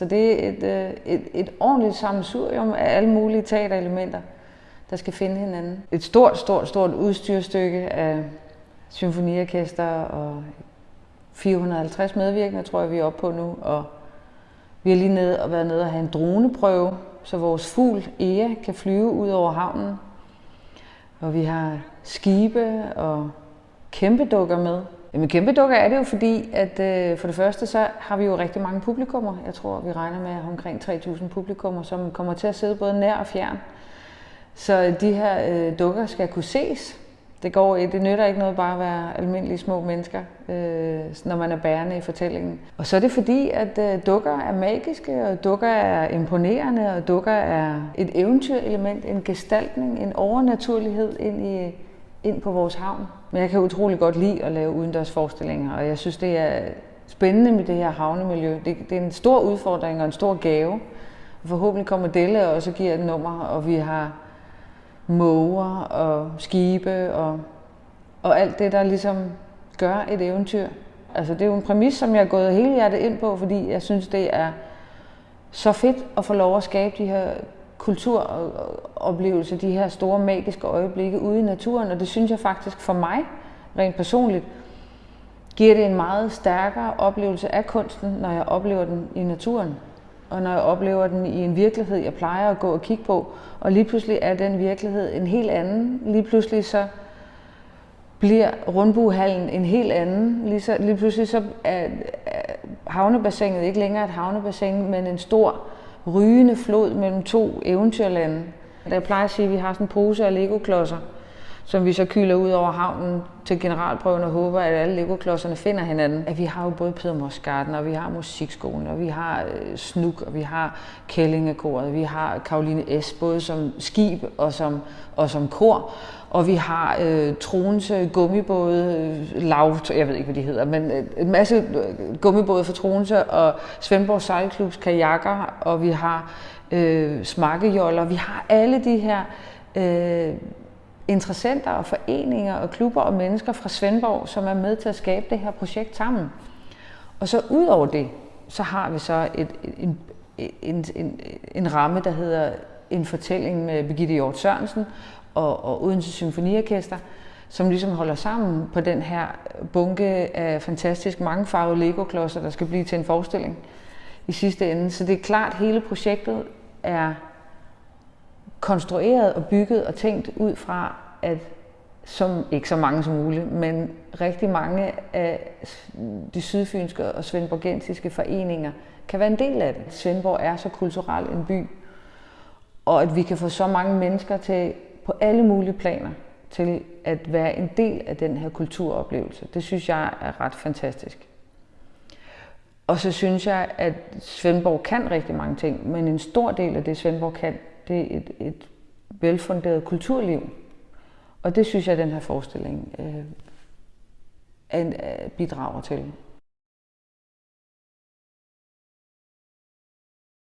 Så det er et, øh, et, et ordentligt sammensurium af alle mulige teaterelementer, der skal finde hinanden. Et stort, stort, stort udstyrstykke af symfoniorkester og 450 medvirkende, tror jeg, vi er oppe på nu. Og vi har lige nede og været nede og have en droneprøve, så vores fugl Ea kan flyve ud over havnen. Og vi har skibe og kæmpe dukker med. Jamen kæmpe dukker er det jo fordi, at øh, for det første så har vi jo rigtig mange publikummer. Jeg tror, vi regner med omkring 3.000 publikummer, som kommer til at sidde både nær og fjern. Så de her øh, dukker skal kunne ses. Det, går, det nytter ikke noget bare at være almindelige små mennesker, øh, når man er bærende i fortællingen. Og så er det fordi, at øh, dukker er magiske, og dukker er imponerende, og dukker er et eventyrelement, en gestaltning, en overnaturlighed ind, i, ind på vores havn. Men jeg kan utrolig godt lide at lave udendørs forestillinger, og jeg synes, det er spændende med det her havnemiljø. Det, det er en stor udfordring og en stor gave. Forhåbentlig kommer Delle også så giver et nummer, og vi har måger og skibe og, og alt det, der ligesom gør et eventyr. Altså det er jo en præmis, som jeg er gået hele hjertet ind på, fordi jeg synes, det er så fedt at få lov at skabe de her kulturoplevelse, de her store magiske øjeblikke ude i naturen, og det synes jeg faktisk for mig, rent personligt, giver det en meget stærkere oplevelse af kunsten, når jeg oplever den i naturen og når jeg oplever den i en virkelighed, jeg plejer at gå og kigge på, og lige pludselig er den virkelighed en helt anden. Lige pludselig så bliver rundbuehallen en helt anden. Lige, så, lige pludselig så er, er havnebassinet ikke længere et havnebassin, men en stor rygende flod mellem to eventyrlande. Jeg plejer at sige, at vi har sådan en pose af legoklodser, som vi så kyler ud over havnen til generalprøven og håber, at alle legoklodserne finder hinanden. At vi har jo både Peter Mosgarden, og vi har musikskolen, og vi har øh, Snuk, og vi har Kællingekoret, vi har Karoline S., både som skib og som, og som kor. Og vi har øh, Troens øh, gummibåde, øh, lavt, lav, jeg ved ikke, hvad de hedder, men en masse gummibåde for Troense, og Svendborg Sejlklubs kajakker, og vi har øh, smakkejoller. Vi har alle de her øh, interessenter og foreninger og klubber og mennesker fra Svendborg, som er med til at skabe det her projekt sammen. Og så ud over det, så har vi så et, en, en, en, en ramme, der hedder en fortælling med Birgitte Hjort Sørensen og, og Odense Symfoniorkester, som ligesom holder sammen på den her bunke af fantastisk mangefarvede Lego-klodser, der skal blive til en forestilling i sidste ende. Så det er klart, at hele projektet er konstrueret og bygget og tænkt ud fra, at som, ikke så mange som muligt, men rigtig mange af de sydfynske og svendborgensiske foreninger kan være en del af det. Svendborg er så kulturel en by, og at vi kan få så mange mennesker til på alle mulige planer til at være en del af den her kulturoplevelse. Det synes jeg er ret fantastisk. Og så synes jeg, at Svendborg kan rigtig mange ting, men en stor del af det, Svendborg kan, det er et, et velfunderet kulturliv. Og det synes jeg, at den her forestilling øh, øh bidrager til.